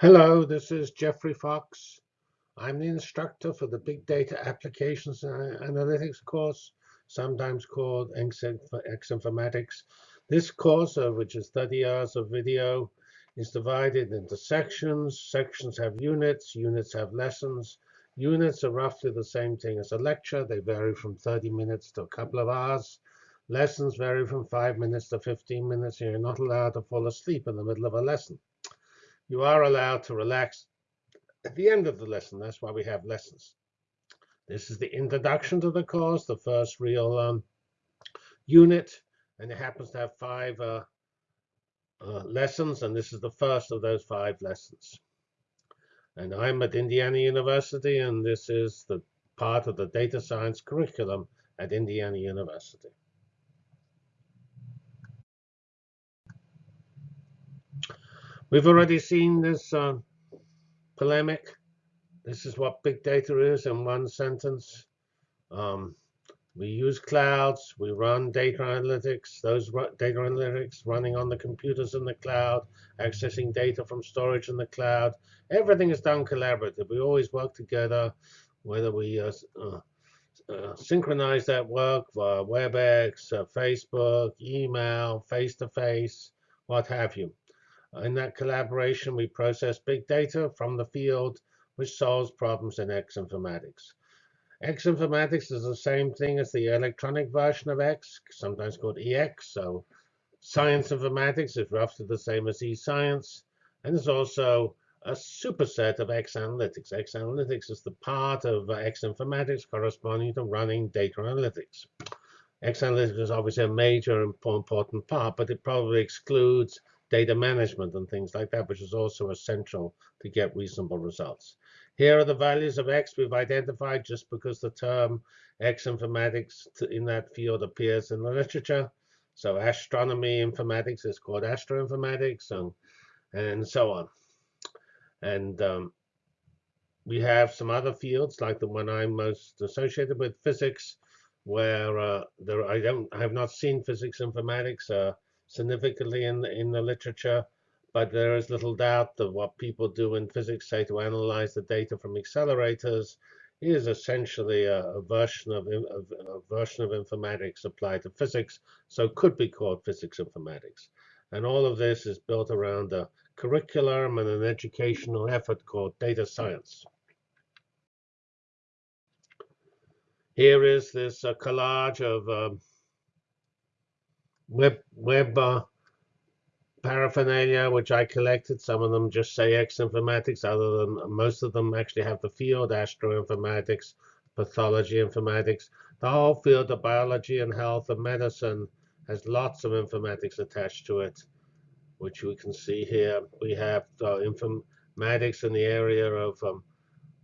Hello, this is Geoffrey Fox. I'm the instructor for the Big Data Applications and Analytics course, sometimes called X-Informatics. This course, uh, which is 30 hours of video, is divided into sections. Sections have units, units have lessons. Units are roughly the same thing as a lecture. They vary from 30 minutes to a couple of hours. Lessons vary from 5 minutes to 15 minutes. You're not allowed to fall asleep in the middle of a lesson you are allowed to relax at the end of the lesson. That's why we have lessons. This is the introduction to the course, the first real um, unit, and it happens to have five uh, uh, lessons, and this is the first of those five lessons. And I'm at Indiana University, and this is the part of the data science curriculum at Indiana University. We've already seen this uh, polemic. This is what big data is in one sentence. Um, we use clouds. We run data analytics. Those data analytics running on the computers in the cloud, accessing data from storage in the cloud. Everything is done collaborative. We always work together, whether we uh, uh, uh, synchronize that work via WebEx, uh, Facebook, email, face-to-face, -face, what have you. In that collaboration, we process big data from the field, which solves problems in X informatics. X informatics is the same thing as the electronic version of X, sometimes called EX. So science informatics is roughly the same as e-science. And there's also a superset of X analytics. X analytics is the part of X informatics corresponding to running data analytics. X analytics is obviously a major and important part, but it probably excludes data management and things like that, which is also essential to get reasonable results. Here are the values of X we've identified just because the term X informatics in that field appears in the literature. So astronomy informatics is called astroinformatics and, and so on. And um, we have some other fields like the one I'm most associated with, physics, where uh, there I don't I have not seen physics informatics. Uh, significantly in the, in the literature, but there is little doubt that what people do in physics, say, to analyze the data from accelerators, is essentially a, a version of a, version of informatics applied to physics, so could be called physics informatics. And all of this is built around a curriculum and an educational effort called data science. Here is this uh, collage of um, web web uh, paraphernalia, which I collected. Some of them just say X informatics. Other than most of them actually have the field astroinformatics, pathology informatics. The whole field of biology and health and medicine has lots of informatics attached to it, which we can see here. We have uh, informatics in the area of um,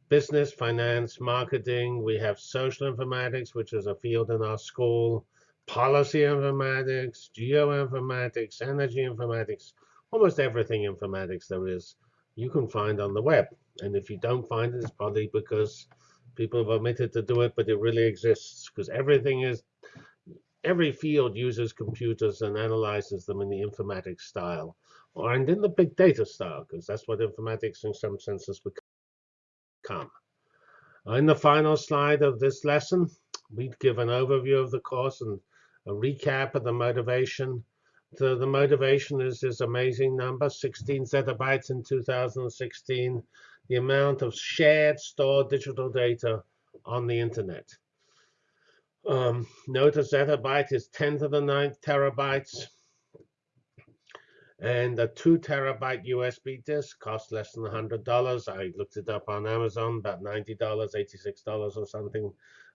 business, finance, marketing. We have social informatics, which is a field in our school policy informatics, geoinformatics, energy informatics, almost everything informatics there is, you can find on the web. And if you don't find it, it's probably because people have omitted to do it, but it really exists because everything is, every field uses computers and analyzes them in the informatics style, or and in the big data style, because that's what informatics in some senses become. In the final slide of this lesson, we'd give an overview of the course and a recap of the motivation. The, the motivation is this amazing number, 16 zettabytes in 2016, the amount of shared stored digital data on the internet. Um, note a zettabyte is 10 to the 9th terabytes. And a 2 terabyte USB disk costs less than $100. I looked it up on Amazon, about $90, $86 or something.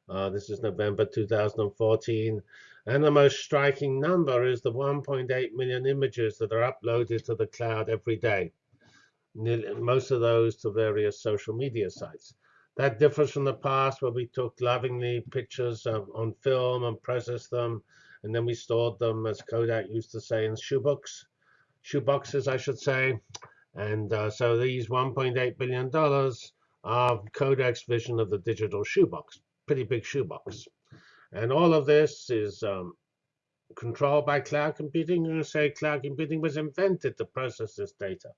Uh, this is November 2014. And the most striking number is the 1.8 million images that are uploaded to the cloud every day. Most of those to various social media sites. That differs from the past where we took lovingly pictures on film and processed them, and then we stored them, as Kodak used to say, in shoebooks, shoeboxes, I should say. And uh, so these $1.8 billion are Kodak's vision of the digital shoebox, pretty big shoebox. And all of this is um, controlled by cloud computing. I'm say cloud computing was invented to process this data.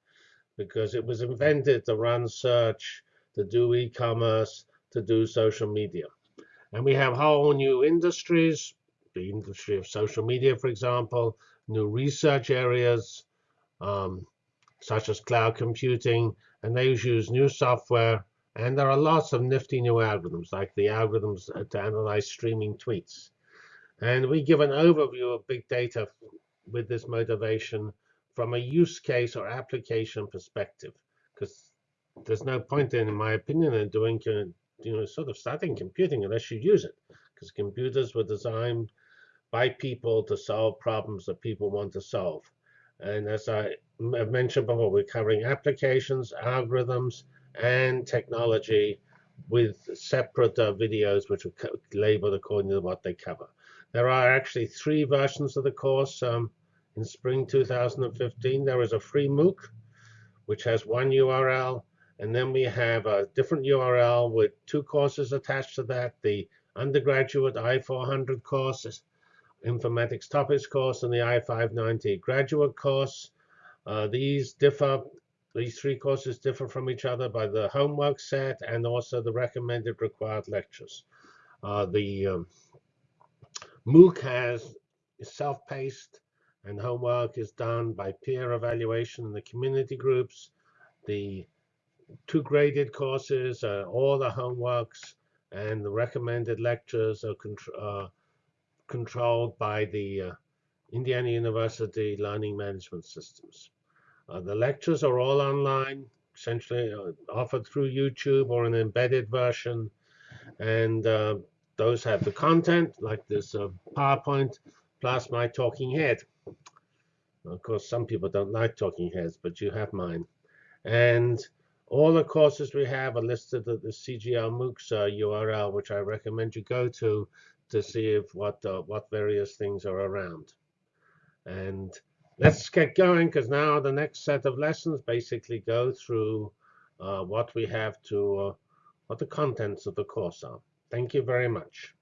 because it was invented to run search, to do e-commerce, to do social media. And we have whole new industries, the industry of social media, for example, new research areas, um, such as cloud computing, and they use new software. And there are lots of nifty new algorithms, like the algorithms uh, to analyze streaming tweets. And we give an overview of big data with this motivation from a use case or application perspective, because there's no point in, in my opinion, in doing you know sort of starting computing unless you use it, because computers were designed by people to solve problems that people want to solve. And as I mentioned before, we're covering applications, algorithms, and technology with separate uh, videos which are labeled according to what they cover. There are actually three versions of the course. Um, in spring 2015, there is a free MOOC, which has one URL. And then we have a different URL with two courses attached to that, the undergraduate I-400 course, informatics topics course, and the I-590 graduate course. Uh, these differ, these three courses differ from each other by the homework set and also the recommended required lectures. Uh, the um, MOOC has self-paced and homework is done by peer evaluation in the community groups. The two graded courses, uh, all the homeworks and the recommended lectures are uh, controlled by the uh, Indiana University Learning Management Systems. Uh, the lectures are all online, essentially uh, offered through YouTube or an embedded version. And uh, those have the content, like this PowerPoint, plus my talking head. Of course, some people don't like talking heads, but you have mine. And all the courses we have are listed at the CGL MOOCs uh, URL, which I recommend you go to to see if what uh, what various things are around. And let's get going, because now the next set of lessons basically go through uh, what we have to, uh, what the contents of the course are. Thank you very much.